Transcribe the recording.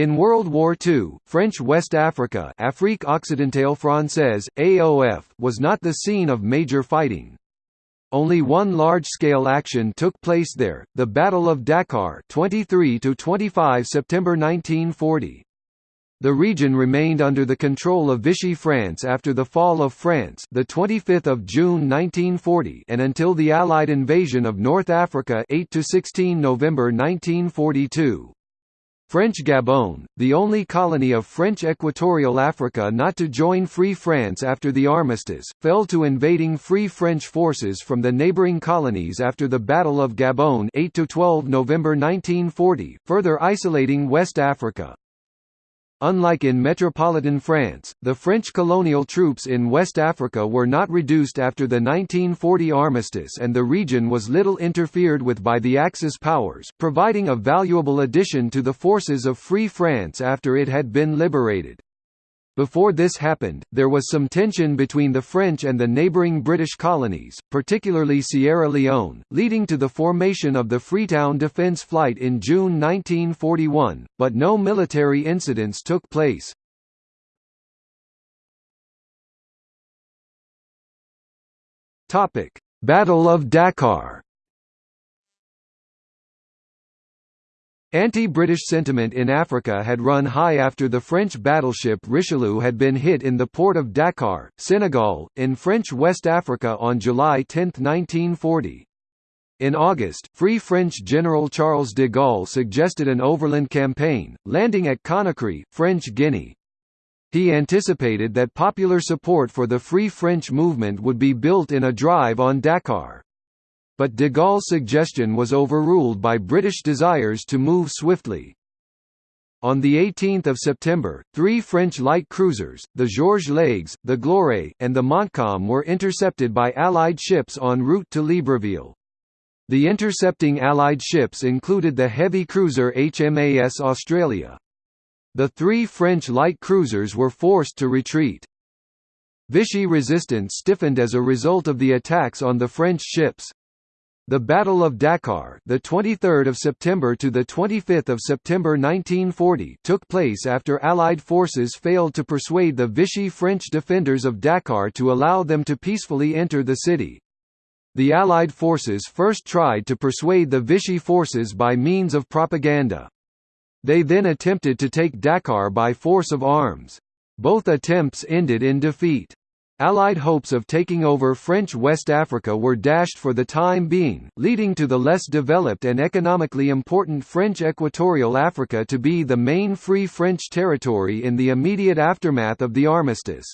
In World War II, French West Africa Afrique Occidentale Française, AOF, was not the scene of major fighting. Only one large-scale action took place there, the Battle of Dakar 23–25 September 1940. The region remained under the control of Vichy France after the fall of France, the 25th of June 1940, and until the Allied invasion of North Africa 8 to 16 November 1942. French Gabon, the only colony of French Equatorial Africa not to join Free France after the armistice, fell to invading Free French forces from the neighboring colonies after the Battle of Gabon 8 to 12 November 1940, further isolating West Africa. Unlike in metropolitan France, the French colonial troops in West Africa were not reduced after the 1940 armistice and the region was little interfered with by the Axis powers, providing a valuable addition to the forces of Free France after it had been liberated. Before this happened, there was some tension between the French and the neighbouring British colonies, particularly Sierra Leone, leading to the formation of the Freetown Defence Flight in June 1941, but no military incidents took place. Battle of Dakar Anti-British sentiment in Africa had run high after the French battleship Richelieu had been hit in the port of Dakar, Senegal, in French West Africa on July 10, 1940. In August, Free French General Charles de Gaulle suggested an overland campaign, landing at Conakry, French Guinea. He anticipated that popular support for the Free French movement would be built in a drive on Dakar but de Gaulle's suggestion was overruled by British desires to move swiftly. On 18 September, three French light cruisers, the Georges Leygues, the Gloire, and the Montcalm were intercepted by Allied ships en route to Libreville. The intercepting Allied ships included the heavy cruiser HMAS Australia. The three French light cruisers were forced to retreat. Vichy resistance stiffened as a result of the attacks on the French ships. The Battle of Dakar, the 23rd of September to the 25th of September 1940, took place after Allied forces failed to persuade the Vichy French defenders of Dakar to allow them to peacefully enter the city. The Allied forces first tried to persuade the Vichy forces by means of propaganda. They then attempted to take Dakar by force of arms. Both attempts ended in defeat. Allied hopes of taking over French West Africa were dashed for the time being, leading to the less developed and economically important French Equatorial Africa to be the main Free French territory in the immediate aftermath of the armistice.